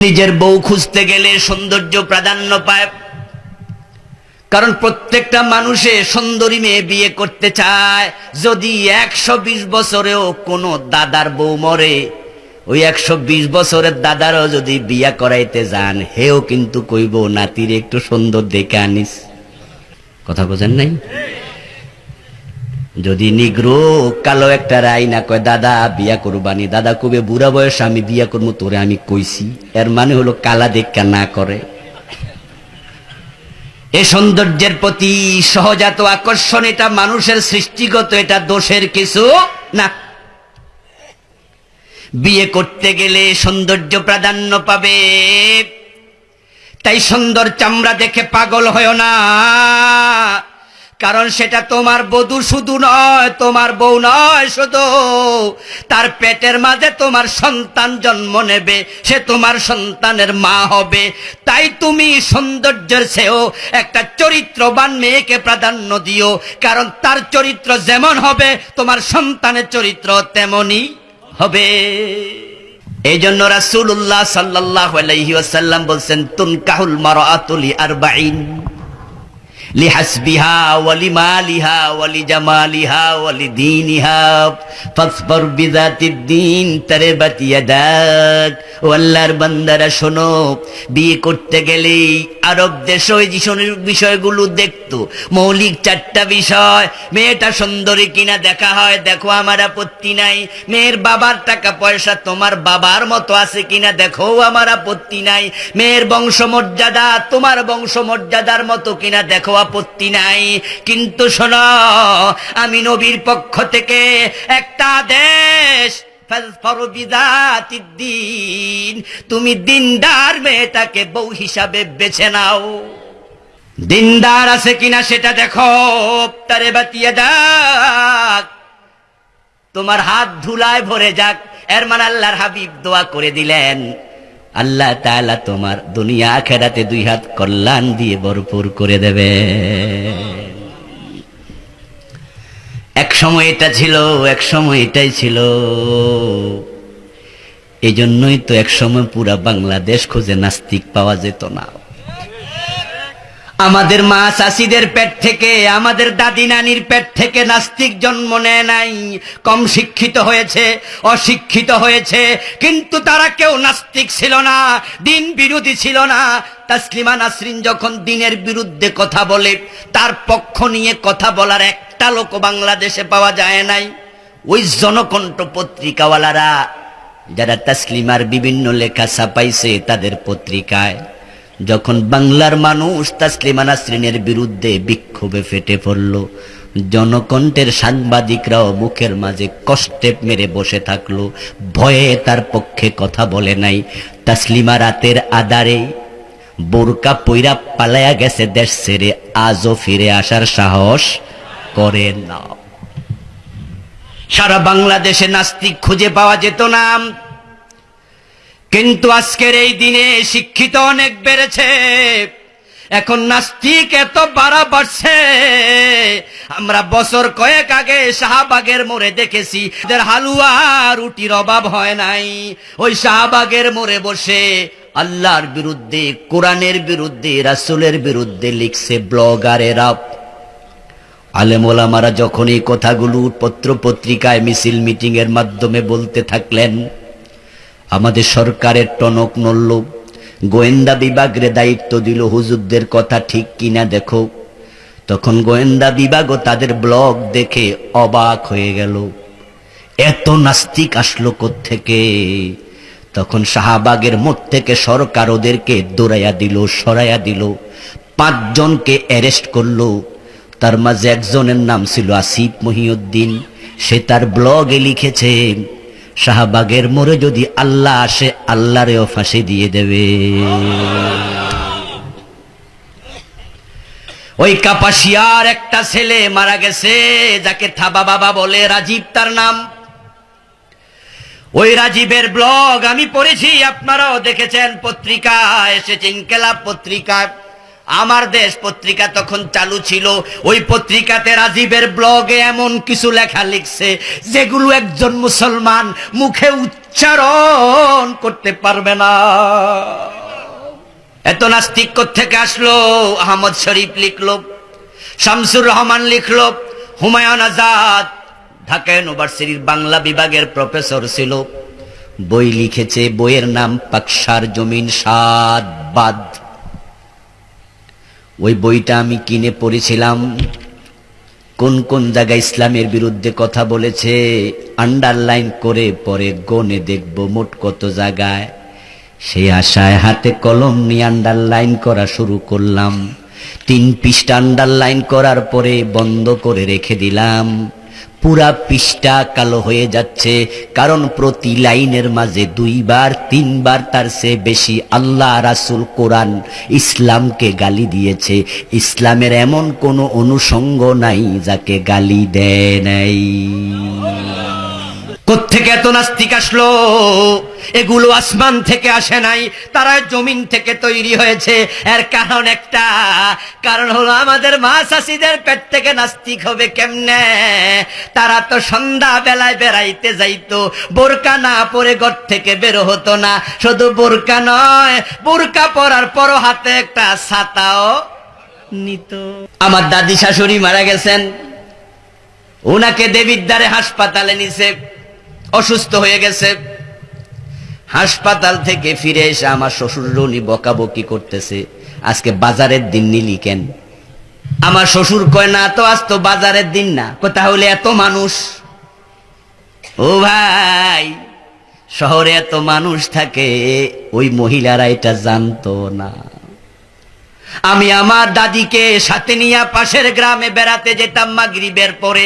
নিজের বউ খুঁজতে গেলে সৌন্দর্য প্রাধান্য পায়। কারণ প্রত্যেকটা মানুষে সুন্দরী মেয়ে বিয়ে করতে চায়। যদি একশো বিশ বছরেও কোনো দাদার বউ মরে, ওই একশো বিশ বছরের দাদারও যদি বিয়া করাইতে যান, হেও কিন্তু কইব, নাতির, একটু সুন্দর দেখে আনিস। কথা বোঝেন নাই? যদি নিগ্রো, কালো একটা রাই না কয়, দাদা, বিয়া করবানি। দাদা কবে বুড়া বয়স আমি বিয়া করব, তোরে আমি কইছি। এর মানে হলো কালা দেখা না করে। এ সৌন্দর্যের প্রতি সহজাত আকর্ষণ, এটা মানুষের সৃষ্টিগত, এটা দোষের কিছু না। বিয়ে করতে গেলে সৌন্দর্য প্রাধান্য পাবে। তাই সুন্দর চামড়া দেখে পাগল হয় না। কারণ সেটা তোমার বধূ শুধু নয়, তোমার বউ নয় শুধু। তার পেটের মাঝে তোমার সন্তান জন্ম নেবে, সে তোমার সন্তানের মা হবে। তাই তুমি সৌন্দর্যের চেয়েও একটা চরিত্রবান মেয়েকে প্রাধান্য দিও, কারণ তার চরিত্র যেমন হবে, তোমার সন্তানের চরিত্র তেমনই হবে। এই জন্য রাসুল্লাহ সাল্লাহ আলাইসাল্লাম বলছেন তুন কাহুল মারা আতুলি আর আরবাইন বিষয়গুলো দেখতো। মৌলিক চারটা বিষয়, মেয়েটা সুন্দরী কিনা দেখা হয়, দেখো আমার আপত্তি নাই। মেয়ের বাবার টাকা পয়সা তোমার বাবার মতো আছে কিনা দেখো আমার আপত্তি নাই। মেয়ের বংশমর্যাদা তোমার বংশমর্যাদার মতো কিনা দেখো আপত্তি নাই। কিন্তু শোনো, আমি নবীর পক্ষ থেকে একটা দেশ তুমি দিনদার মেয়েটাকে বউ হিসাবে বেছে নাও। দিনদার আছে কিনা সেটা দেখো। তারে বাতিয়ে যাক। তোমার হাত ধুলায় ভরে যাক। এর মানে আল্লাহর হাবিব দোয়া করে দিলেন। আল্লাহ তাআলা তোমার দুনিয়া আখেরাতে দুই হাত কল্যাণ দিয়ে ভরপুর করে দেবে। এক সময় এটা ছিল, এক সময় এটাই ছিল। এই জন্যই তো এক সময় পুরা বাংলাদেশ খোঁজে নাস্তিক পাওয়া যেত না। আমাদের মা চাষিদের পেট থেকে, আমাদের দাদি নানির পেট থেকে নাস্তিক জন্ম নেয় নাই। কম শিক্ষিত হয়েছে, অশিক্ষিত হয়েছে, কিন্তু তারা কেউ নাস্তিক ছিল না, দিন বিরোধী ছিল না। তাসলিমা নাসরিন যখন দিনের বিরুদ্ধে কথা বলে, তার পক্ষ নিয়ে কথা বলার একটা লোক বাংলাদেশে পাওয়া যায় নাই। ওই জনকণ্ঠ পত্রিকাওয়ালারা, যারা তাসলিমার বিভিন্ন লেখা ছাপাইছে তাদের পত্রিকায়। যখন বাংলার মানুষ তাসলিমা নাসরিনের বিরুদ্ধে বিক্ষোভে ফেটে পড়ল, জনকণ্ঠের সাংবাদিকরাও মুখের মাঝে কষ্টে মেরে বসে থাকল, ভয়ে তার পক্ষে কথা বলে নাই। তাসলিমা রাতের আদারে বোরকা পৈরা পালায়া গেছে দেশ ছেড়ে, আজও ফিরে আসার সাহস করে না। সারা বাংলাদেশে নাস্তিক খুঁজে পাওয়া যেত না। কিন্তু আজকের এই দিনে শিক্ষিত অনেক বেড়েছে। এখন নাস্তিক এত বাড়া বাড়ছে। আমরা বছর কয়েক আগে শাহবাগের মোড়ে দেখেছি হালুয়া রুটির অভাব হয় নাই। ওই শাহবাগের মোড়ে বসে আল্লাহর বিরুদ্ধে, কোরআনের বিরুদ্ধে, রাসুলের বিরুদ্ধে লিখছে ব্লগারেরা। আলেমোলামারা যখন এই কথাগুলো পত্র পত্রিকায় মিছিল মিটিং এর মাধ্যমে বলতে থাকলেন আমাদের সরকারের টনক নড়ল। গোয়েন্দা বিভাগরে দায়িত্ব দিল, হুজুরদের কথা ঠিক কিনা দেখো। তখন গোয়েন্দা বিভাগও তাদের ব্লগ দেখে অবাক হয়ে গেল। এত নাস্তিক আসলো থেকে তখন শাহবাগের মোট থেকে সরকার ওদেরকে দৌড়াইয়া দিল, সরাইয়া দিল। পাঁচজনকে অ্যারেস্ট করল। তার মাঝে একজনের নাম ছিল আসিফ মহিউদ্দিন। সে তার ব্লগে লিখেছে শাহবাগের মোড়ে যদি আল্লাহ আসে, আল্লাহরেও ফাঁসি দিয়ে দেবে। ওই কাপাসিয়ার একটা ছেলে মারা গেছে, যাকে থাবা বাবা বলে রাজীব তার নাম। ওই রাজীবের ব্লগ আমি পড়েছি, আপনারাও দেখেছেন পত্রিকা, এসেছে ইনকেলাব পত্রিকায়। আমার দেশ পত্রিকা তখন চালু ছিল। ওই পত্রিকাতে রাজীবের ব্লগে এমন কিছু লেখা লিখছে, যেগুলো একজন মুসলমান মুখে উচ্চারণ করতে পারবে না। এত নাস্তিক থেকে আসলো? আহমদ শরীফ লিখলো, শামসুর রহমান লিখলো, হুমায়ুন আজাদ, ঢাকা ইউনিভার্সিটির বাংলা বিভাগের প্রফেসর ছিল। বই লিখেছে, বইয়ের নাম পাকসার জমিন সাদ বাদ। ওই বইটা আমি কিনে পড়েছিলাম। কোন কোন জায়গায় ইসলামের বিরুদ্ধে কথা বলেছে আন্ডারলাইন করে পরে গনে দেখব মোট কত জায়গায়। সেই আশায় হাতে কলম নিয়ে আন্ডারলাইন করা শুরু করলাম। তিন পৃষ্ঠা আন্ডারলাইন করার পরে বন্ধ করে রেখে দিলাম। পুরা পৃষ্ঠা কালো হয়ে যাচ্ছে, কারণ প্রতি লাইনের মাঝে দুইবার, তিনবার তার সে বেশি আল্লাহ রাসুল কোরআন ইসলামকে গালি দিয়েছে। ইসলামের এমন কোনো অনুষঙ্গ নাই যাকে গালি দেয় নাই। কোত্থেকে এত নাস্তিক আসলো? এগুলো আসমান থেকে আসে নাই, তারা জমিন থেকে তৈরি হয়েছে। এর কারণ একটা, কারণ হলো আমাদের মা চাষিদের পেট থেকে নাস্তিক হবে কেমনে? তারা তো সন্ধ্যা বেলায় বেড়াইতে যাইতো, বোরকা না পরে ঘর থেকে বের হতো না। শুধু বোরকা নয়, বোরকা পরার পর হাতে একটা ছাতাও নিত। আমার দাদি শাশুড়ি মারা গেছেন। ওনাকে দেবিদ্বারে হাসপাতালে নিছে। অসুস্থ হয়ে গেছে। হাসপাতাল থেকে ফিরে এসে আমার শ্বশুর উনি বকাবকি করতেছে, আজকে বাজারের দিন নিলি কেন? আমার শ্বশুর কয়, না তো, আজ তো বাজারের দিন না। তাহলে এত মানুষ? ও ভাই, শহরে এত মানুষ থাকে, ওই মহিলারা এটা জানতো না। আমি আমার দাদিকে সাথে নিয়ে পাশের গ্রামে বেড়াতে যেতাম মাগরিবের পরে।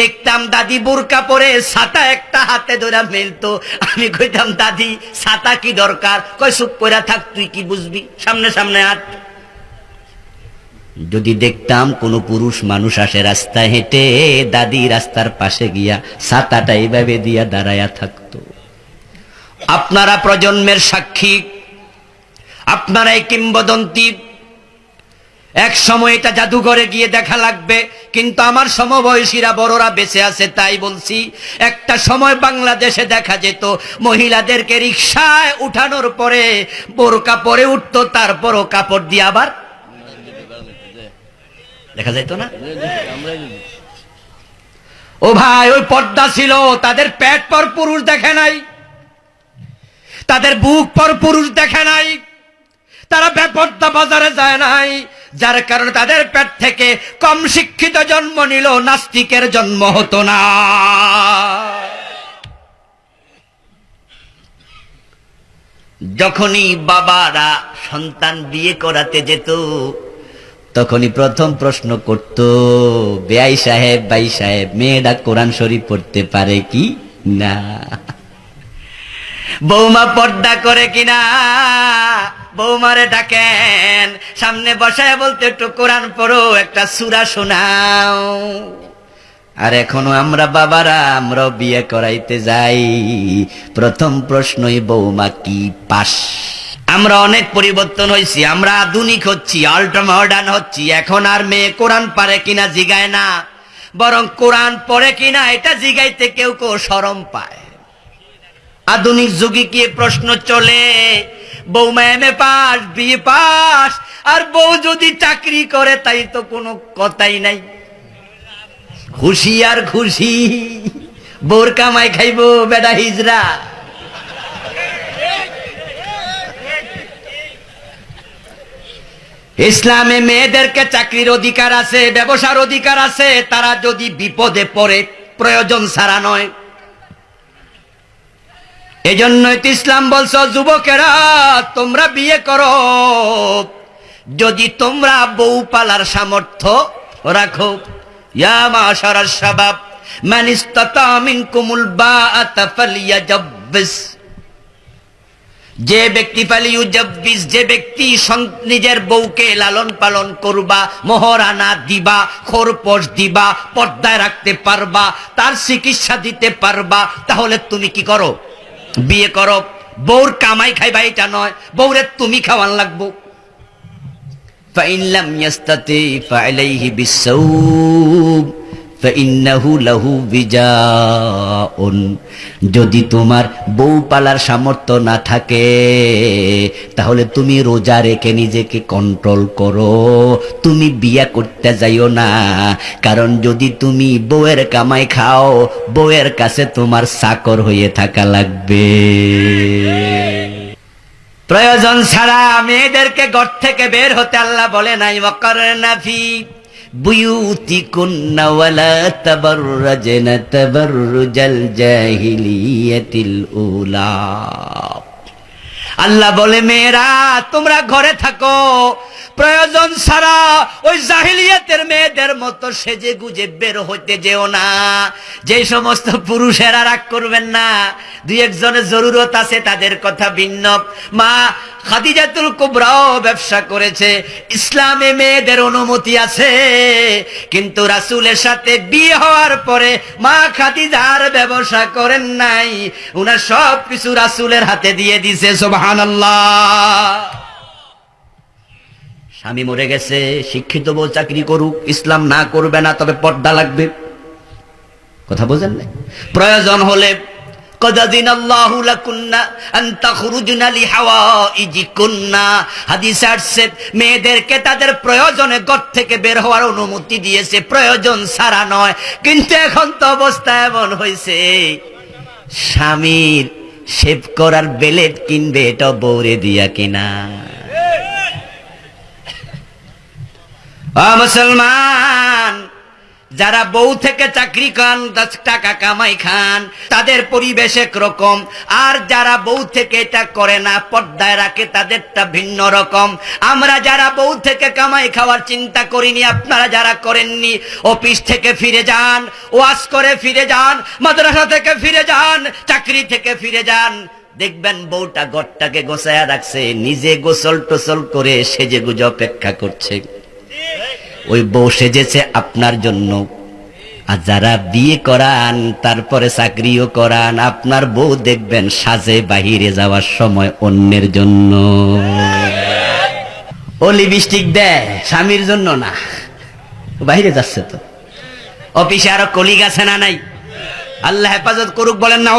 দেখতাম দাদি বোরকা পরে, ছাতা একটা হাতে ধরে মেলতো। আমি কইতাম, দাদি, ছাতা কি দরকার? কয়, চুপ করে থাক, তুই কি বুঝবি? সামনে সামনে হাত যদি দেখতাম কোনো পুরুষ মানুষ আসে রাস্তায় হেঁটে, দাদি রাস্তার পাশে গিয়া ছাতাটা এইভাবে দিয়া দাঁড়ায়া থাকতো। আপনারা প্রজন্মের সাক্ষী আপনারা এই কিংবদন্তি। এক সময় এটা জাদুঘরে গিয়ে দেখা লাগবে, কিন্তু আমার সমবয়সীরা বড়রা বেঁচে আছে তাই বলছি, একটা সময় বাংলাদেশে দেখা যেত, মহিলাদেরকে রিক্সায় উঠানোর পরে বোরকা পরে উঠতো, তারপরও কাপড় দিয়ে আবার দেখা যাইতো না? ও ভাই, ওই পর্দা ছিল, তাদের পেট পর পুরুষ দেখে নাই, তাদের বুক পর পুরুষ দেখে নাই। তারা বেপর্দা বাজারে যায় নাই, যার কারণে তাদের পেট থেকে কম শিক্ষিত জন্ম নিল, নাস্তিকের জন্ম হতো না। যখনই বাবারা সন্তান বিয়ে করাতে যেত, তখনই প্রথম প্রশ্ন করত, বেআই সাহেব, বাই সাহেব, মেয়েরা কোরআন শরীফ পড়তে পারে কি না? বৌমা পর্দা করে কিনা বৌমারে ডাকেন, সামনে বসায় বলতে একটু কোরআন পড়ো, একটা সুরা শোনাও। আর এখনও আমরা বাবারা আমরা বিয়ে করাইতে যাই। প্রথম প্রশ্নই, বৌমা কি পাস? আমরা অনেক পরিবর্তন হয়েছি আমরা আধুনিক হচ্ছি আল্ট্রা মডার্ন হচ্ছি, এখন আর মেয়ে কোরআন পারে কিনা জিগায় না। বরং কোরআন পড়ে কিনা, এটা জিগাইতে কেউ কেউ সরম পায়। আধুনিক যুগে কি প্রশ্ন চলে? বৌমা এম পাস, বিয়ে পাস, আর বউ যদি চাকরি করে, তাই তো কোনো কথাই নাই। খুশি আর খুশি, বোর কামাই খাইবো বেডা হিজরা ইসলামে মেয়েদেরকে চাকরির অধিকার আছে, ব্যবসার অধিকার আছে, তারা যদি বিপদে পড়ে, প্রয়োজন ছাড়া নয়। এজন্যই তো ইসলাম বলছ, যুবকেরা, তোমরা বিয়ে করো। যদি তোমরা বউ পালার সামর্থ্য রাখো যে ব্যক্তি ফালিউজাব্বিস, যে ব্যক্তি নিজের বউকে লালন পালন করবা মোহরানা দিবা, খোরপোশ দিবা, পর্দায় রাখতে পারবা, তার চিকিৎসা দিতে পারবা, তাহলে তুমি কি করো? বিয়ে করো বউর কামাই খাইবা এটা নয় বউরে তুমি খাওয়ান লাগবো فإن لم يستطع فعليه بالصوم فإنه له وجاء যদি তোমার বউ পালার সামর্থ্য না থাকে, তাহলে তুমি রোজা রেখে নিজেকে কন্ট্রোল করো। তুমি বিয়া করতে যাইও না, কারণ যদি তুমি বউয়ের কামাই খাও, বউয়ের কাছে তোমার চাকর হয়ে থাকা লাগবে। প্রয়োজন ছাড়া মেয়েদেরকে ঘর থেকে বের হতে আল্লাহ বলে নাই। নাফি বুয়ুতিকুন্না ولا تبرجن تبرج الجاهلية الأولى আল্লাহ বলে মেয়েরা তোমরা ঘরে থাকো প্রয়োজন ছাড়া ওই জাহিলিয়াতের মেয়েদের মতো সেজে গুজে বের হইতে যেও না। যে সমস্ত পুরুষেরা রাগ করবেন না, দুই একজনের জরুরত আছে, তাদের কথা ভিন্ন। মা খাদিজাতুল কুবরাও ব্যবসা করেছে, ইসলামে মেয়েদের অনুমতি আছে। কিন্তু রাসূলের সাথে বিয়ে হওয়ার পরে মা খাদিজার ব্যবসা করেন নাই, উনার সব কিছু রাসূলের হাতে দিয়ে দিছে, সুবহানাল্লাহ। স্বামী মরে গেছে, শিক্ষিত বউ চাকরি করুক, ইসলাম না করবে না, তবে পর্দা লাগবে। কথা বোঝেন না প্রয়োজন হলে, কদাদিন আল্লাহু লাকুন্না আন তাখরুজনা লিহাওয়াইজিকুন্না। হাদিসে আসছে, মেয়েদেরকে তাদের প্রয়োজনে ঘর থেকে বের হওয়ার অনুমতি দিয়েছে, প্রয়োজন ছাড়া নয়। কিন্তু এখন তো অবস্থা এমন হয়েছে স্বামীর শেভ করার বেলেট কিনবে, এটা বৌরে দিয়া কিনা। মুসলমান, যারা বউ থেকে চাকরি খান, দশ টাকা কামাই খান, তাদের পরিবেশ রকম আর যারা বউ থেকে এটা করে না, পর্দায় রাখে, তাদেরটা ভিন্ন রকম। আমরা যারা বউ থেকে কামাই খাওয়ার চিন্তা করিনি, আপনারা যারা করেননি, অফিস থেকে ফিরে যান ওয়াশ করে ফিরে যান, মাদ্রাসা থেকে ফিরে যান, চাকরি থেকে ফিরে যান, দেখবেন বউটা ঘরটাকে গোছায়া রাখছে, নিজে গোসল টোসল করে সেজে গুজে অপেক্ষা করছে। ওই বউ সেজেছে আপনার জন্য। আর যারা বিয়ে করান, তারপরে চাকরিও করান, আপনার বউ দেখবেন সাজে বাহিরে যাওয়ার সময় অন্যের জন্য। ও লিপস্টিক দেয়, স্বামীর জন্য না। বাহিরে যাচ্ছে তো। অফিসে আরও কলিগ আছে না নাই? আল্লাহ হেফাজত করুক বলেন না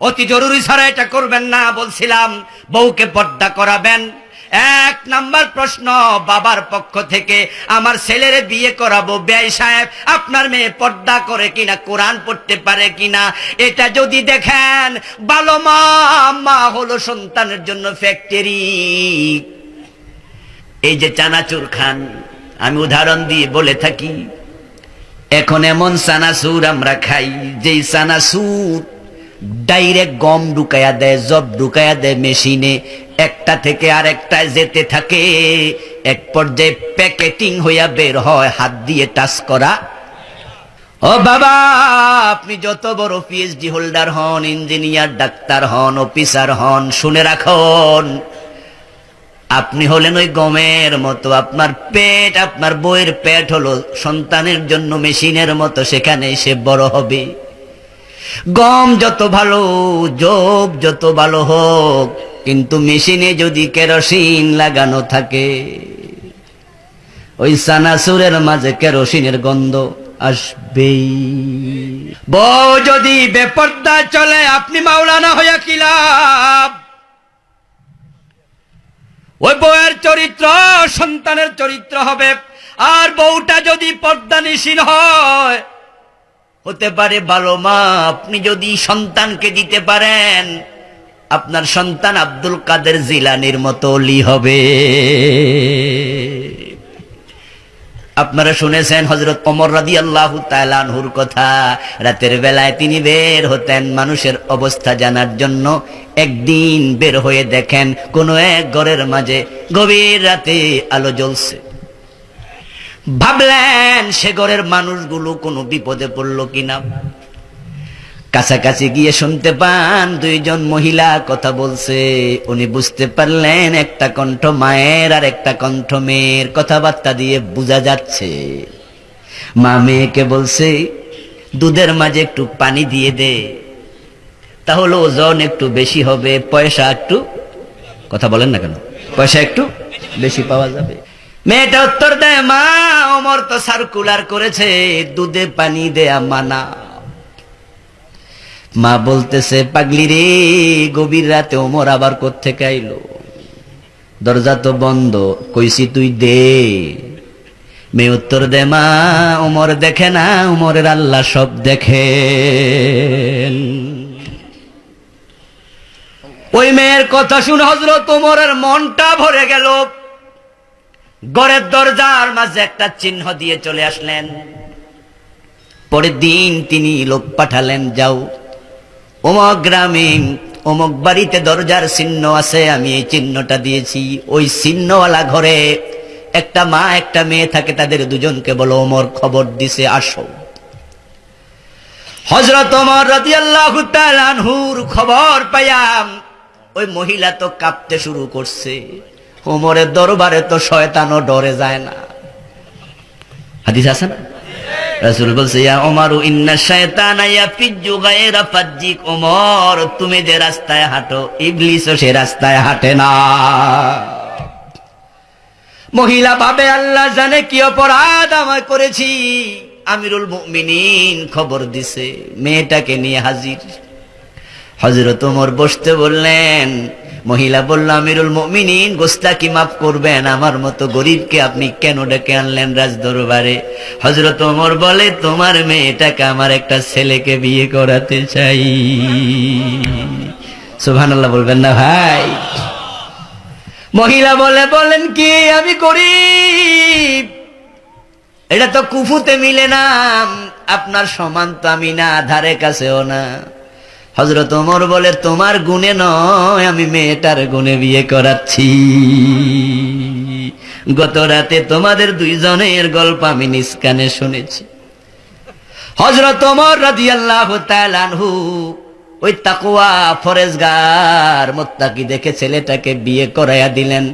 অতি জরুরি ছাড়া এটা করবেন না, বলছিলাম, বউকে পর্দা করাবেন। এক নাম্বার প্রশ্ন, বাবার পক্ষ থেকে আমার ছেলের বিয়ে করাবো। ব্যয় সাহেব, আপনার মেয়ে পর্দা করে কিনা, কোরআন পড়তে পারে কিনা, এটা যদি দেখেন ভালো মা মা হলো সন্তানের জন্য ফ্যাক্টরি এই যে চানাচুর খান, আমি উদাহরণ দিয়ে বলে থাকি, এখন এমন চানাচুর আমরা খাই, যেই চানাচুর ডাইরেক্ট গম ঢুকায়া দেয়, জব ঢুকায়া দেয় মেশিনে। একটা থেকে আর আরেকটায় যেতে থাকে। এক পর্যায়ে প্যাকেটিং হইয়া বের হয়, হাত দিয়ে টাচ করা। ও বাবা, আপনি যত বড় পিএইচডি হোল্ডার হন ইঞ্জিনিয়ার ডাক্তার হন অফিসার হন, শুনে রাখুন। আপনি হলেন ওই গমের মতো, আপনার পেট, আপনার বইয়ের পেট হলো সন্তানের জন্য মেশিনের মতো, সেখানে সে বড় হবে। গম যত ভালো জব যত ভালো হোক, কিন্তু মেশিনে যদি কেরোসিন লাগানো থাকে, ওই সানাসুরের মাঝে কেরোসিনের গন্ধ আসবেই। বউ যদি বেপর্দা চলে, আপনি মাওলানা হইয়া কিলাম ওই বউয়ের চরিত্র সন্তানের চরিত্র হবে, আর বউটা যদি পর্দা নিশীল হয় হতে পারে ভালো মা, আপনি যদি সন্তানকে দিতে পারেন, আপনার সন্তান আব্দুল কাদের জিলানির মতো অলি হবে। আপনারা শুনেছেন হজরত অমর রাদি আল্লাহ তালানহুর কথা, রাতের বেলায় তিনি বের হতেন মানুষের অবস্থা জানার জন্য, একদিন বের হয়ে দেখেন কোন এক ঘরের মাঝে গভীর রাতে আলো জ্বলছে। ভাবলেন সে ঘরের মানুষগুলো কোনো বিপদে পড়ল কিনা। কাছাকাছি গিয়ে শুনতে পান, দুইজন মহিলা কথা বলছে। উনি বুঝতে পারলেন, একটা কণ্ঠ মায়ের আর একটা কণ্ঠ মেয়ের কথাবার্তা দিয়ে বোঝা যাচ্ছে। মা মেয়েকে বলছে, দুধের মাঝে একটু পানি দিয়ে দে, তাহলে ওজন একটু বেশি হবে, পয়সা একটু কথা বলেন না কেন, পয়সা একটু বেশি পাওয়া যাবে। মেয়েটা উত্তর দেয়, মা অমর তো সার্কুলার করেছে, দুধে পানি দেয়া মানা। মা বলতেছে, পাগলি রে, গভীর রাতে ওমর আবার কোত্থেকে আইলো? দরজা তো বন্ধ, কইছি তুই দে। মেয়ে উত্তর দে মা, ওমর দেখে না, ওমরের আল্লাহ সব দেখে ওই মেয়ের কথা শুনে হজরত ওমরের মনটা ভরে গেল। গড়ের দরজার মাঝে একটা চিহ্ন দিয়ে চলে আসলেন। পরের দিন তিনি লোক পাঠালেন, যাও, অমক গ্রামে, অমক বাড়িতে দরজার চিহ্ন আছে, আমি এই চিহ্নটা দিয়েছি। ওই চিহ্নওয়ালা ঘরে একটা মা, একটা মেয়ে থাকে, তাদের দুজনকে বলো ওমর খবর দিছে, আসো। হজরত ওমর তাআলা আনহুর খবর পাইয়াম, ওই মহিলা তো কাঁপতে শুরু করছে। ওমরের দরবারে তো শয়তানও ডরে যায় না। হাদিস আছে না? রাসূল বলছে, ইয়া ওমর ইন্না শায়তানা ইয়াফিজ্জু গায়রা ফাজ্জিক। ওমর তুমি যে রাস্তায় হাঁটো, ইবলিসও সে রাস্তায় হাঁটে না। মহিলা ভাবে, আল্লাহ জানে কি অপরাধ আমায় করেছি। আমিরুল মুমিনিন খবর দিছে, মেয়েটাকে নিয়ে হাজির। হজরত ওমর বসতে বললেন মহিলা বলল, আমিরুল মুমিনিন গোস্তাকি মাফ করবেন? আমার মতো গরিবকে আপনি কেন ডেকে আনলেন রাজ দরবারে হজরত ওমর বলে, তোমার মেয়েটাকে আমার একটা ছেলেকে বিয়ে করাতে চাই। সুবহানাল্লাহ বলবেন না ভাই। মহিলা বলে, বলেন কি, আমি গরিব। এটা তো কুফুতে মিলে না। আপনার সমান তো আমি না, ধারে কাছেও না। হজরত ওমর বলে, তোমার গুণে নয়, আমি মেয়েটার গুণে বিয়ে করাচ্ছি। গত রাতে তোমাদের দুইজনের গল্প আমি নিষ্কানে শুনেছি। হজরত ওমর রাদিয়াল্লাহু তাআলা আনহু ওই তাকুয়া ফরেজগার মোত্তাকি দেখে ছেলেটাকে বিয়ে করাইয়া দিলেন।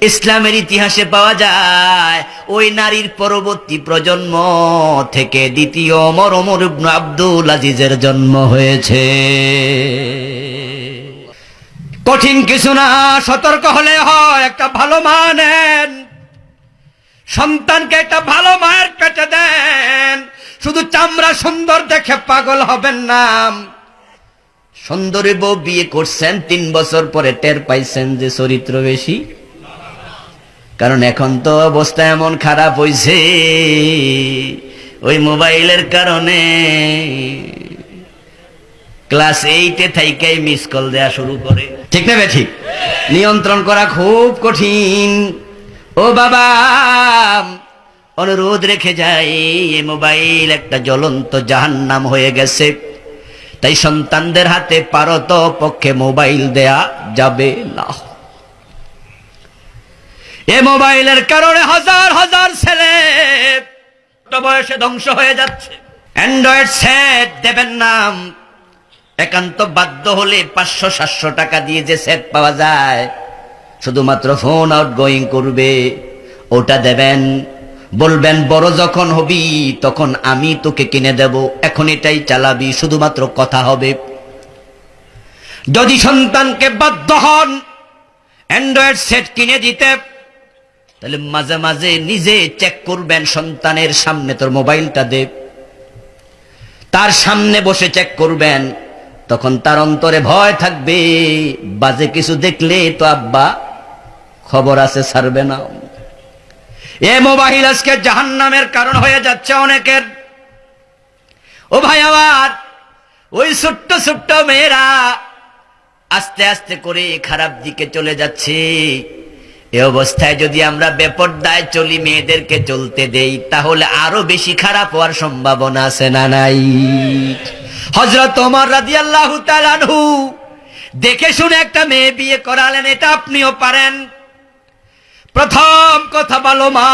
ইসলামের ইতিহাসে পাওয়া যায়, ওই নারীর পরবর্তী প্রজন্ম থেকে দ্বিতীয় ইবনু আব্দুল আজিজের জন্ম হয়েছে। কঠিন কিছু না, সতর্ক হলে হয়, একটা ভালো মা নেন। সন্তানকে একটা ভালো মায়ের পেটে দেন। শুধু চামড়া সুন্দর দেখে পাগল হবেন না। সুন্দরী বউ বিয়ে করছেন, তিন বছর পরে টের পাইছেন যে চরিত্র বেশি। কারণ এখন তো অবস্থা এমন খারাপ হইছে। ওই মোবাইলের কারণে ক্লাস এইটে থাইকাই মিস কল দেয়া শুরু করে। ঠিক না বে ঠিক? নিয়ন্ত্রণ করা খুব কঠিন। ও বাবা, অনুরোধ রেখে যাই, এই মোবাইল একটা জ্বলন্ত জাহান্নাম হয়ে গেছে। তাই সন্তানদের হাতে পারত পক্ষে মোবাইল দেয়া যাবে না। এ মোবাইলের কারণে হাজার হাজার ছেলে বয়সে ধ্বংস হয়ে যাচ্ছে। অ্যান্ড্রয়েড সেট দেবেন নাম। একান্ত বাধ্য হলে পাঁচশো, সাতশো টাকা দিয়ে যে সেট পাওয়া যায়, শুধুমাত্র ফোন আউট গোয়িং করবে। ওটা দেবেন। বলবেন, বড় যখন হবি, তখন আমি তোকে কিনে দেব। এখন এটাই চালাবি, শুধুমাত্র কথা হবে। যদি সন্তানকে বাধ্য হন অ্যান্ড্রয়েড সেট কিনে দিতে তাহলে মাঝে মাঝে নিজে চেক করবেন সন্তানের সামনে, তোর মোবাইলটা দে। তার সামনে বসে চেক করবেন, তখন তার অন্তরে ভয় থাকবে। বাজে কিছু দেখলে তো আব্বা খবর আছে, ছাড়বে না। এ মোবাইল আজকে জাহান নামের কারণ হয়ে যাচ্ছে অনেকের। ও ভাই আমার, ওই ছোট্ট ছোট্ট মেয়েরা আস্তে আস্তে করে খারাপ দিকে চলে যাচ্ছে। এ অবস্থায় যদি আমরা বেপরদায় চলি, মেয়েদেরকে চলতে দেই, তাহলে আরও বেশি খারাপ হওয়ার সম্ভাবনা আছে না নাই? হজরত রাদিয়াল্লাহু তাআলা আনহু দেখে শুনে একটা মেয়ে বিয়ে করালেন, এটা আপনিও পারেন। প্রথম কথা ভালো মা